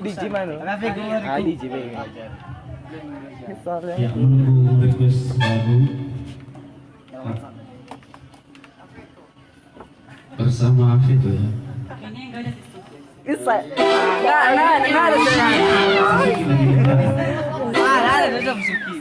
anu. Ah, di JB. Ya menunggu request lagu bersama Afid ya. Isa. Nah, nah, nah, ada ada Suki.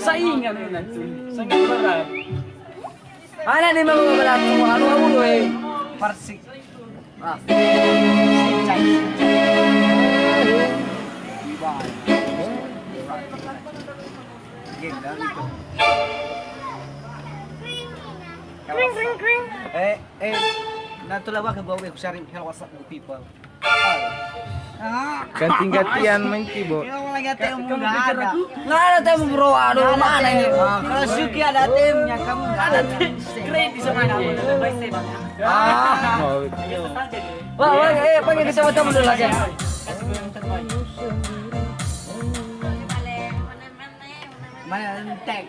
Saingan mo na ito. Saingan mo na. Ana ni mau anu anu we. Parsik. Ah. Kring kring kring. Eh eh ko sharing hello people. Ah. Ganti-gantian main nggak ada. Tayo bro, aduh mana ini? Kalau Suki ada timnya, kamu nggak ada tim. Baik saya bang. Ah. Oh, Wah, wah, eh, panggil kita teman dulu lagi. Mana entek?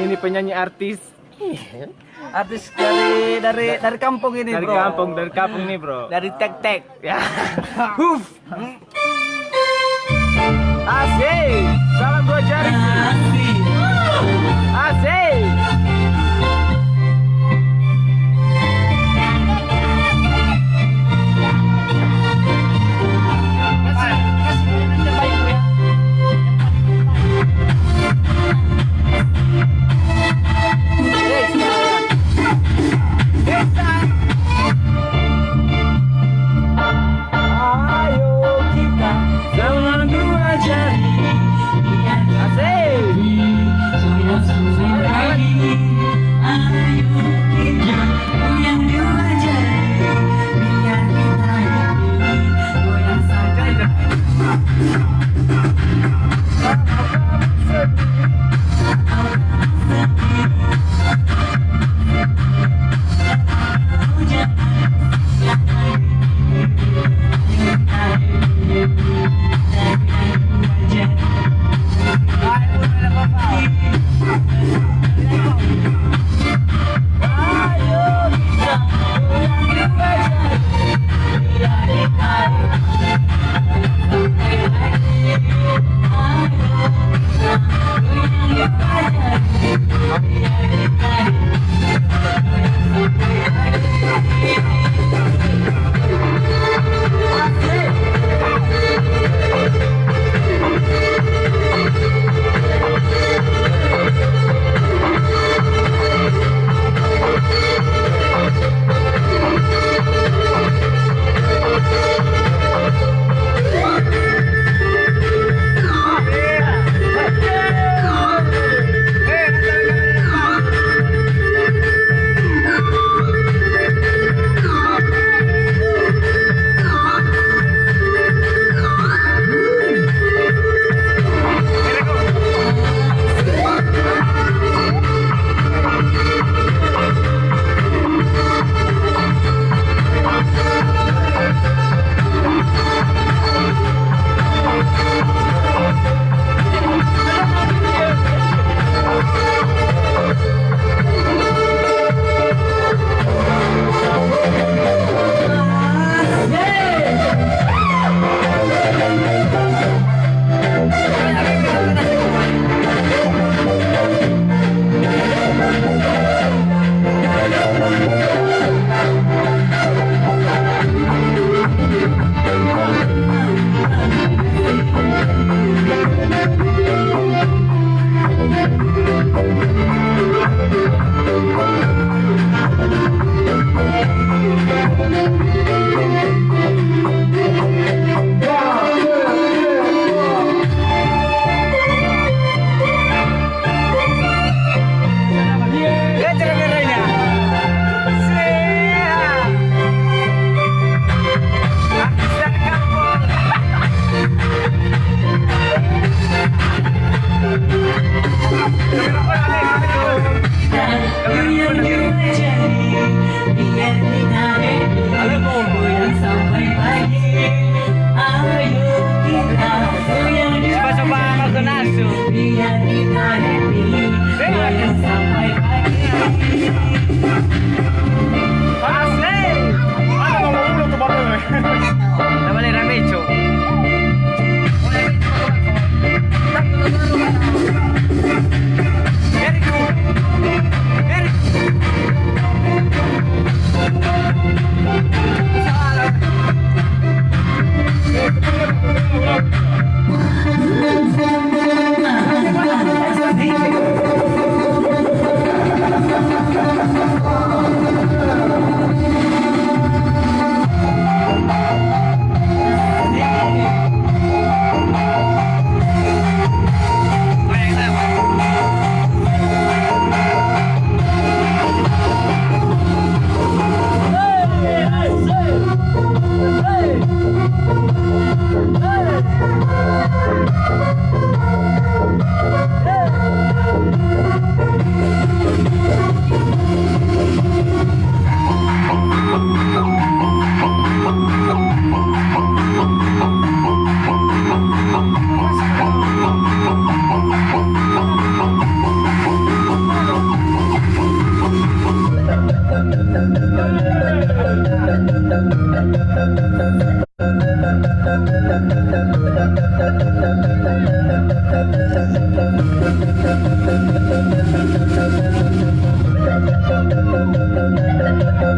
ini penyanyi artis Artis dari dari dari kampung ini, dari bro. kampung, dari kampung nih, Bro. Dari tek tek. Ya. Huf. Asik. Salam dua jari.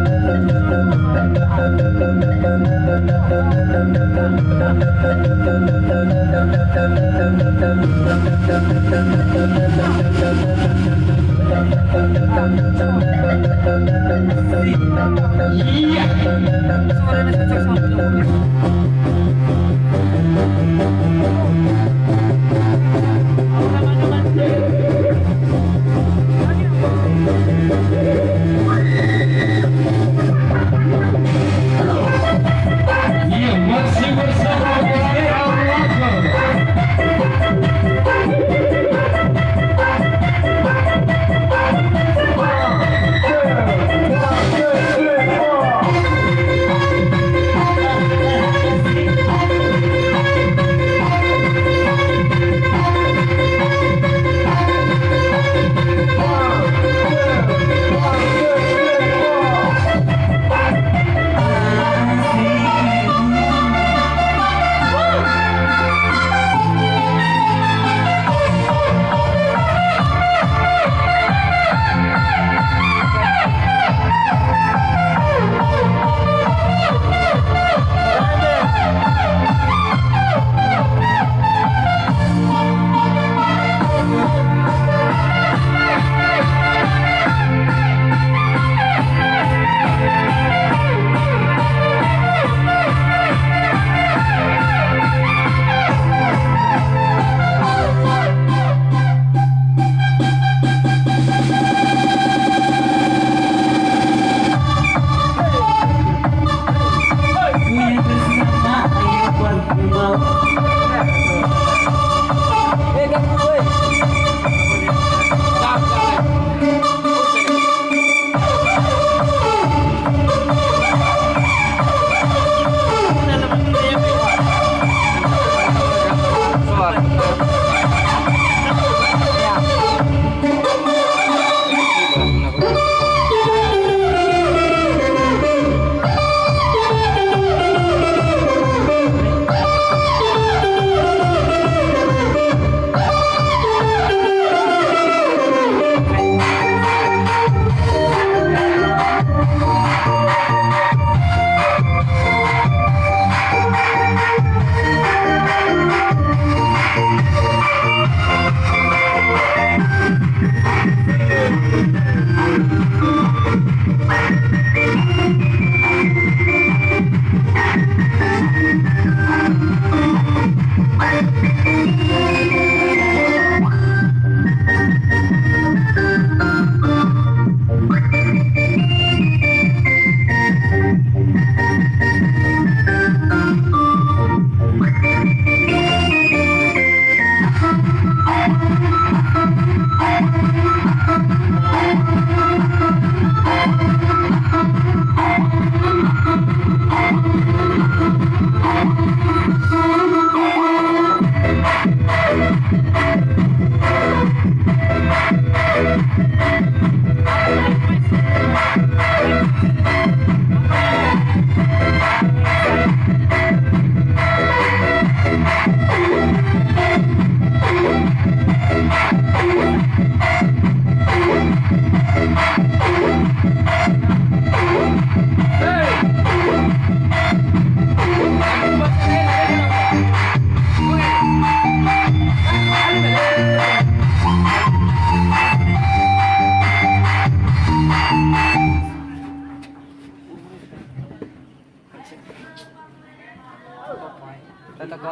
Yeah.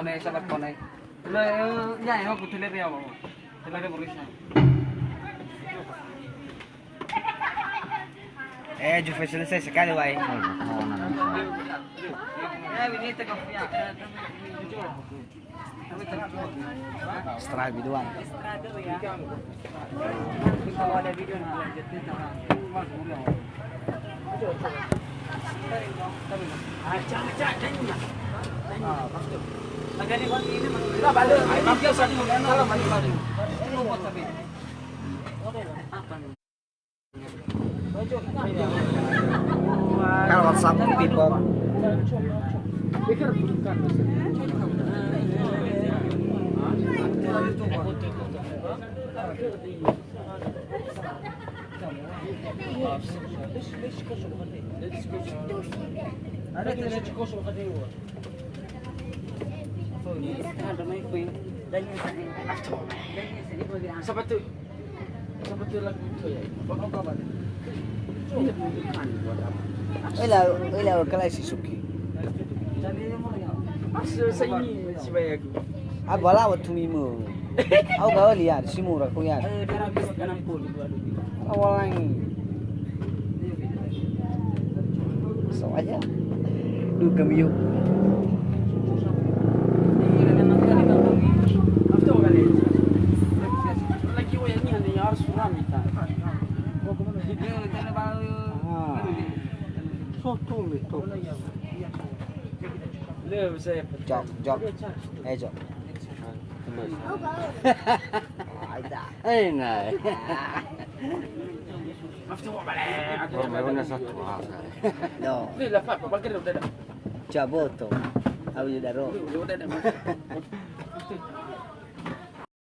bone, sabat bone. Lo ya ya aku dile ya bawa. Dile ke polisi. Eh, jo facial se se cale vai. Eh, venite con fiat. Strada biduan. Strada ya. Kalau ada video nanti lanjutin sama. Mas mulai. Tarik dong, tarik dong. Acak-acak kenyang. Ah, pasti. Kalau WhatsApp people. ليش ليش كوشو غادي؟ ليش كوشو غادي؟ هذاك ليش كوشو غادي هو؟ Sepatu Sepatu lagu tu ya Bapak bapak Ila ila kala si suki. Asu sanyi si bayi aku. Abala wa tumimu. Au ga oli yar si mura ko yar. Eh dara bis kanam ko li wadu. Awalangi. So aja. Du kamiyo. Gioco, gioco. ciao, ciao, Ehi ciao, Ma è una sattuata. No. Lì la fa, ma che non te la... Ciao, botto. Udah dah.